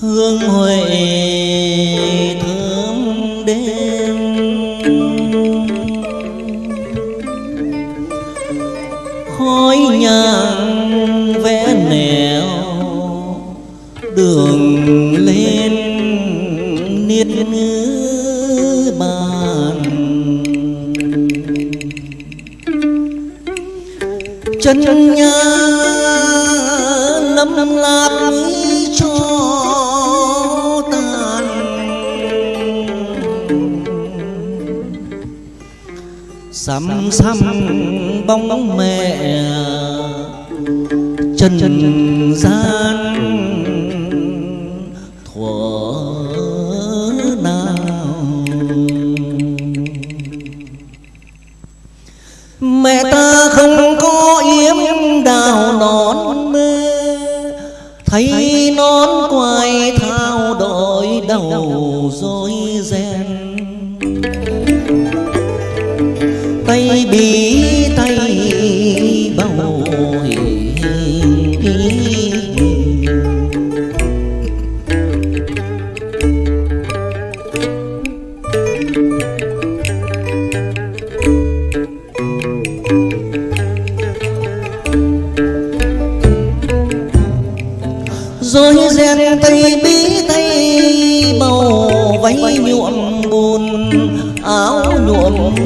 hương huệ thơm đêm. Khói nhang vẽ nẻo đường lên niết ngữ bàn. Chân nhang lâm lạp cho tàn xăm xăm bóng mẹ trần gian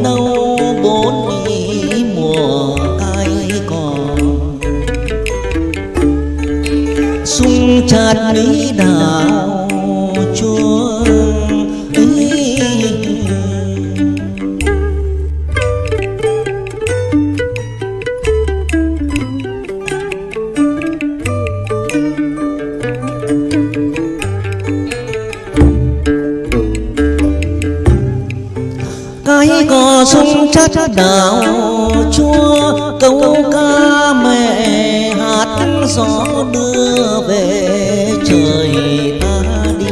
đâu bốn ý mùa ai còn sung chát lý đào chát đào chua câu ca mẹ hát gió đưa về trời ta đi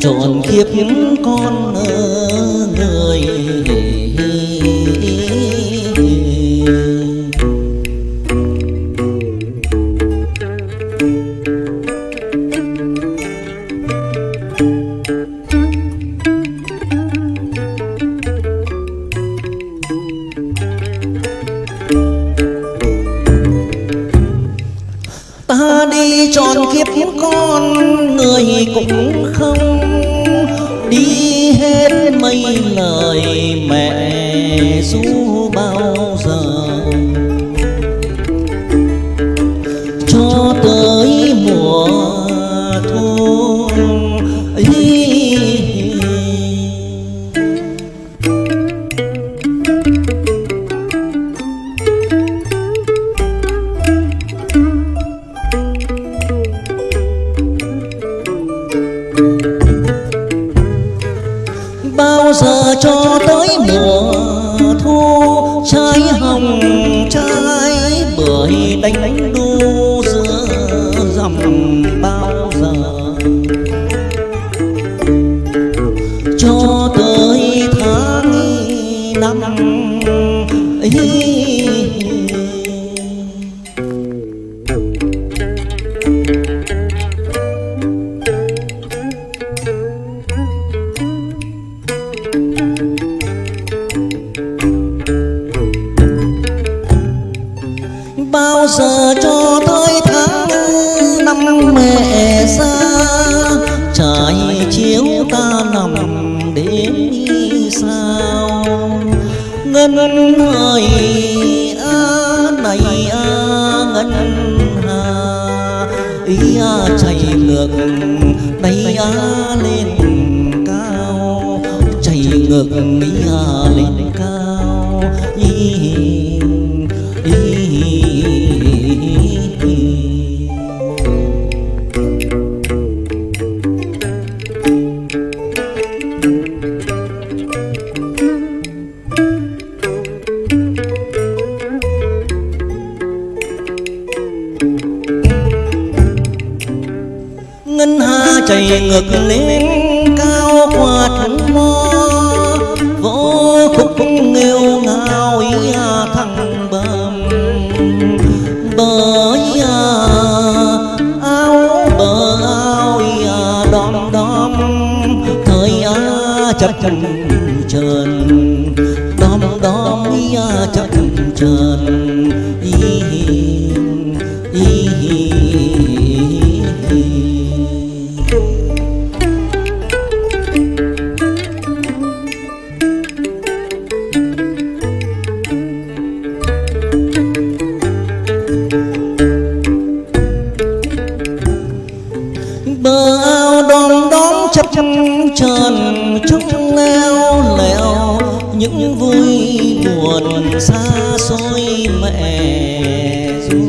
trọn kiếp con ơi. Tròn kiếp con người cũng không đi hết mấy lời. Cho tới ngân người a này a ngân hà, ý à, a chạy ngược đây a à, lên cao chạy ngược, ý a lên ngực lên cao qua thắng mơ vô khúc nghêu ngao ý à thăng bầm. Bởi à, áo bờ áo à, đom đom thời à chập trần trơn đom đom à chập trần xa xôi mẹ ru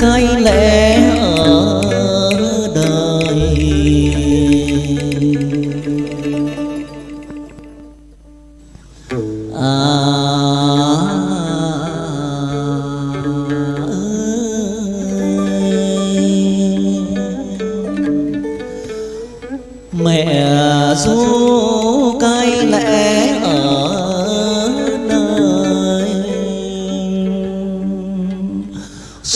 cái lẽ ở đời. À.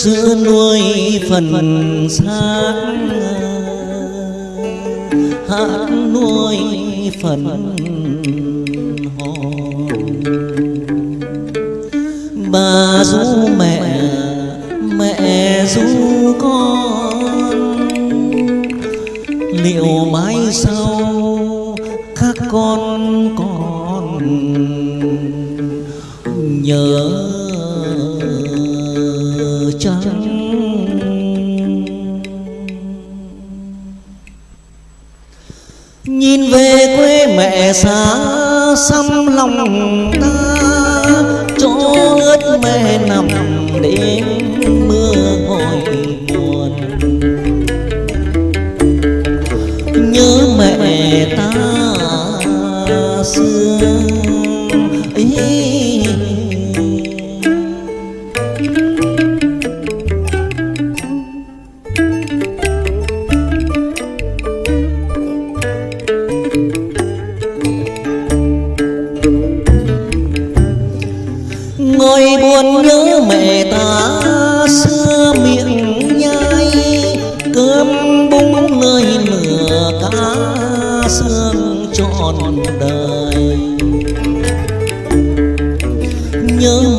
xưa nuôi phần xác. Hát nuôi phần hồn. Bà du mẹ chăng nhìn về quê mẹ xa xăm lòng ta. Bung nơi lửa cá xương trọn đời. Nhớ